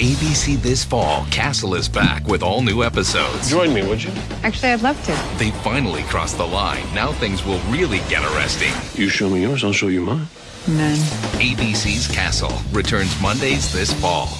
ABC this fall, Castle is back with all new episodes. Join me, would you? Actually, I'd love to. They finally crossed the line. Now things will really get arresting. You show me yours, I'll show you mine. Men. ABC's Castle returns Mondays this fall.